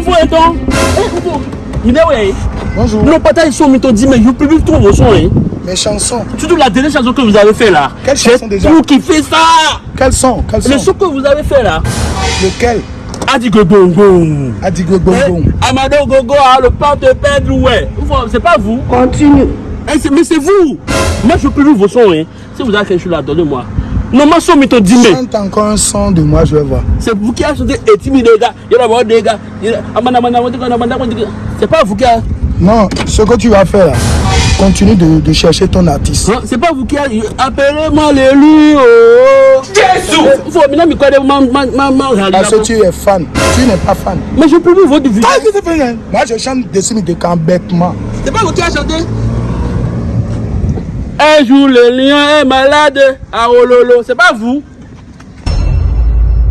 vous. Il est ouais. Bonjour. Non, pas ta son, mais ton dit, mais je peux plus trouver vos sons. Hein. Mes chansons. Surtout la dernière chanson que vous avez fait là. Quelle chanson déjà? Vous qui fait ça. Quels sont Quels Le sont son que vous avez fait là. Lequel? Adigo Bongo. Adigo Bongo. Eh, Amado Gogo, ah, le pas de perdre, ouais. Vous, C'est pas vous. Continue. Eh, c'est- mais c'est vous. Moi, je peux plus vos sons. Hein. Si vous avez quelque chose là, donnez-moi. Non, ma son, dit, mais. Chante encore un son de moi, je vais voir. C'est vous qui avez chanté et timide les gars. Il y a des gars. A- Amanda. C'est pas vous qui a. Non, ce que tu vas faire là, continue de, de chercher ton artiste. Hein, C'est pas vous qui a. Appelez-moi l'élu. Oh. Jésus. Faut maintenant me connaître ma ma ma ma Parce que tu es fan. Tu n'es pas fan. Mais je peux vidéo. Ah, que tu fais, Moi, je chante dessus de camp bêtement. C'est pas vous qui a chanté. Un jour le lion est malade à Ololo. C'est pas vous.